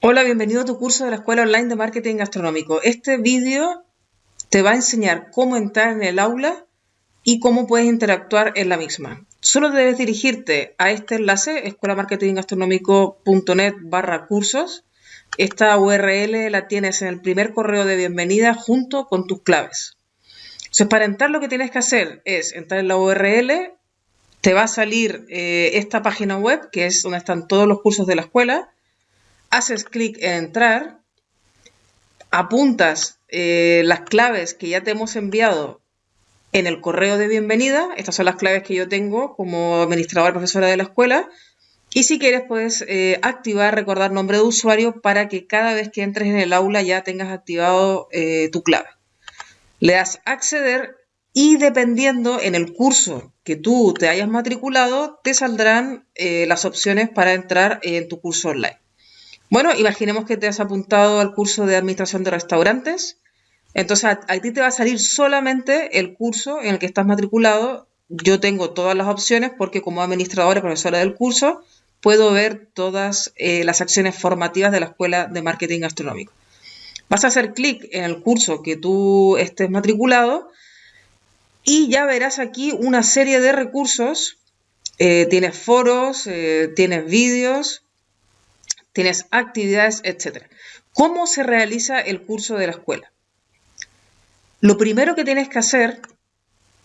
Hola, bienvenido a tu curso de la Escuela Online de Marketing Gastronómico. Este vídeo te va a enseñar cómo entrar en el aula y cómo puedes interactuar en la misma. Solo debes dirigirte a este enlace, escuelamarketinggastronómico.net barra cursos. Esta URL la tienes en el primer correo de bienvenida junto con tus claves. Entonces, para entrar lo que tienes que hacer es entrar en la URL, te va a salir eh, esta página web, que es donde están todos los cursos de la escuela, haces clic en entrar, apuntas eh, las claves que ya te hemos enviado en el correo de bienvenida, estas son las claves que yo tengo como administradora profesora de la escuela, y si quieres puedes eh, activar, recordar nombre de usuario para que cada vez que entres en el aula ya tengas activado eh, tu clave. Le das acceder y dependiendo en el curso que tú te hayas matriculado, te saldrán las opciones para entrar en tu curso online. Bueno, imaginemos que te has apuntado al curso de administración de restaurantes. Entonces, a, ti te va a salir solamente el curso en el que estás matriculado. Yo tengo todas las opciones porque como administradora y profesora del curso, puedo ver todas eh, las acciones formativas de la Escuela de Marketing Gastronómico. Vas a hacer clic en el curso que tú estés matriculado y ya verás aquí una serie de recursos. Eh, tienes foros, eh, tienes vídeos, tienes actividades, etc. ¿Cómo se realiza el curso de la escuela? Lo primero que tienes que hacer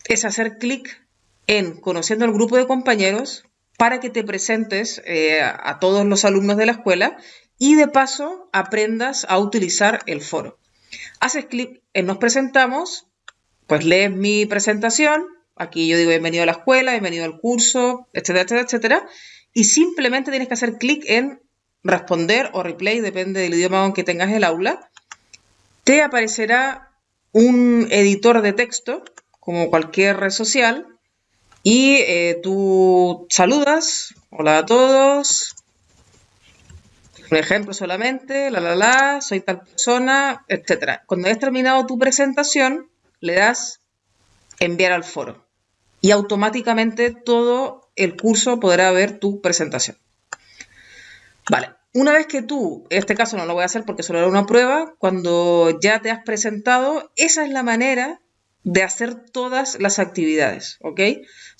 es hacer clic en Conociendo al grupo de compañeros para que te presentes eh, a todos los alumnos de la escuela y de paso aprendas a utilizar el foro. Haces clic en Nos presentamos, pues lees mi presentación, aquí yo digo bienvenido a la escuela, bienvenido al curso, etcétera, etcétera, etcétera, y simplemente tienes que hacer clic en responder o replay, depende del idioma en que tengas el aula, te aparecerá un editor de texto, como cualquier red social, y eh, tú saludas, hola a todos, un ejemplo solamente, la la la, soy tal persona, etc. Cuando hayas terminado tu presentación, le das enviar al foro y automáticamente todo el curso podrá ver tu presentación. Vale, una vez que tú, en este caso no lo voy a hacer porque solo era una prueba, cuando ya te has presentado, esa es la manera de hacer todas las actividades, ¿ok?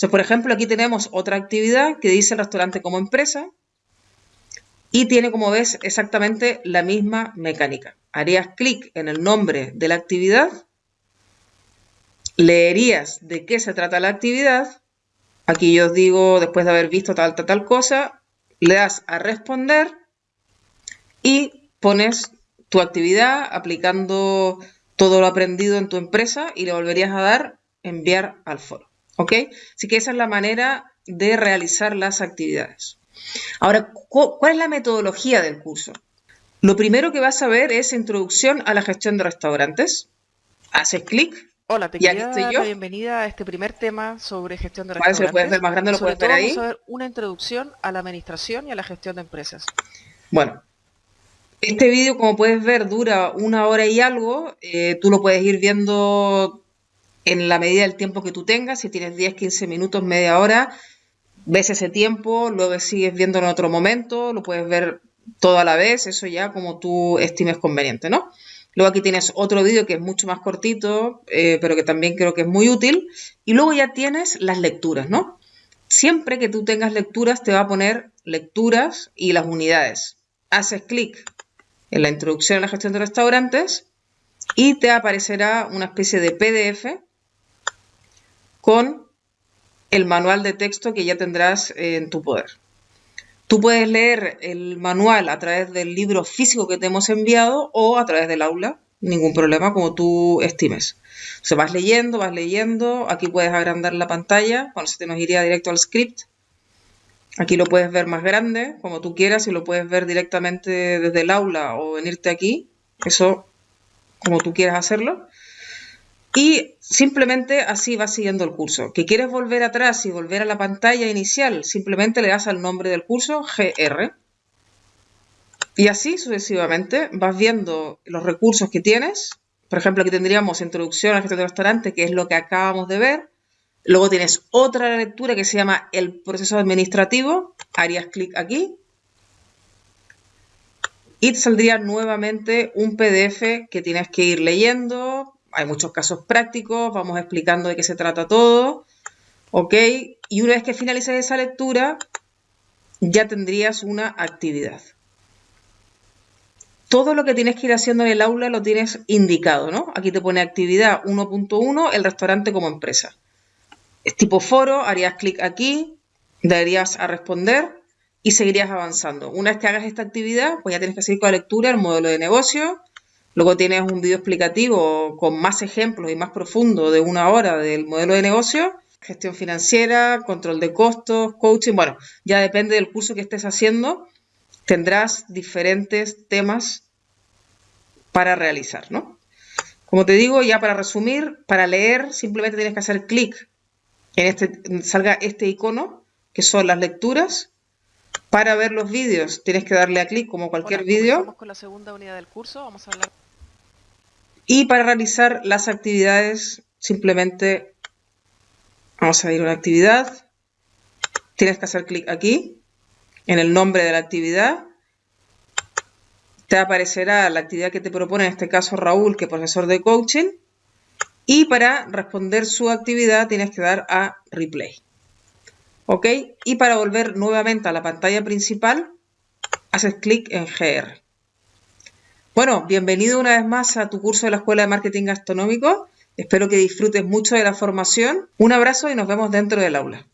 O por ejemplo, aquí tenemos otra actividad que dice restaurante como empresa y tiene, como ves, exactamente la misma mecánica. Harías clic en el nombre de la actividad, leerías de qué se trata la actividad, aquí yo os digo, después de haber visto tal, tal, tal cosa, le das a responder y pones tu actividad aplicando todo lo aprendido en tu empresa y le volverías a dar enviar al foro. ¿Ok? Así que esa es la manera de realizar las actividades. Ahora, ¿cuál es la metodología del curso? Lo primero que vas a ver es introducción a la gestión de restaurantes. Haces clic. Hola, te dar la bienvenida a este primer tema sobre gestión de restaurantes. Vale, si lo puedes ver más grande, lo puedes ver ahí. Vamos a ver una introducción a la administración y a la gestión de empresas. Bueno, este vídeo, como puedes ver, dura una hora y algo. Eh, tú lo puedes ir viendo en la medida del tiempo que tú tengas. Si tienes 10, 15 minutos, media hora, ves ese tiempo, luego sigues viendo en otro momento, lo puedes ver todo a la vez, eso ya como tú estimes conveniente, ¿no? Luego aquí tienes otro vídeo que es mucho más cortito, eh, pero que también creo que es muy útil. Y luego ya tienes las lecturas, ¿no? Siempre que tú tengas lecturas te va a poner lecturas y las unidades. Haces clic en la introducción a la gestión de restaurantes y te aparecerá una especie de PDF con el manual de texto que ya tendrás en tu poder. Tú puedes leer el manual a través del libro físico que te hemos enviado o a través del aula, ningún problema, como tú estimes. O sea, vas leyendo, vas leyendo, aquí puedes agrandar la pantalla, cuando se te nos iría directo al script, Aquí lo puedes ver más grande, como tú quieras, y lo puedes ver directamente desde el aula o venirte aquí. Eso como tú quieras hacerlo. Y simplemente así vas siguiendo el curso. Que quieres volver atrás y volver a la pantalla inicial, simplemente le das al nombre del curso GR. Y así sucesivamente vas viendo los recursos que tienes. Por ejemplo, aquí tendríamos introducción al gestión de restaurante, que es lo que acabamos de ver. Luego tienes otra lectura que se llama el proceso administrativo. Harías clic aquí. y te saldría nuevamente un PDF que tienes que ir leyendo. Hay muchos casos prácticos, vamos explicando de qué se trata todo. ¿Ok? Y una vez que finalices esa lectura, ya tendrías una actividad. Todo lo que tienes que ir haciendo en el aula lo tienes indicado, ¿no? Aquí te pone actividad 1.1, el restaurante como empresa. Es tipo foro, harías clic aquí, darías a responder y seguirías avanzando. Una vez que hagas esta actividad, pues ya tienes que seguir con la lectura, el modelo de negocio. Luego tienes un video explicativo con más ejemplos y más profundo de una hora del modelo de negocio. Gestión financiera, control de costos, coaching. Bueno, ya depende del curso que estés haciendo. Tendrás diferentes temas para realizar, ¿no? Como te digo, ya para resumir, para leer simplemente tienes que hacer clic en este, salga este icono, que son las lecturas, para ver los vídeos tienes que darle a clic como cualquier vídeo. con la segunda unidad del curso, vamos a hablar. Y para realizar las actividades, simplemente vamos a ir a una actividad. Tienes que hacer clic aquí, en el nombre de la actividad. Te aparecerá la actividad que te propone, en este caso Raúl, que es profesor de coaching. Y para responder su actividad tienes que dar a replay. ¿Ok? Y para volver nuevamente a la pantalla principal, haces clic en GR. Bueno, bienvenido una vez más a tu curso de la Escuela de Marketing Gastronómico. Espero que disfrutes mucho de la formación. Un abrazo y nos vemos dentro del aula.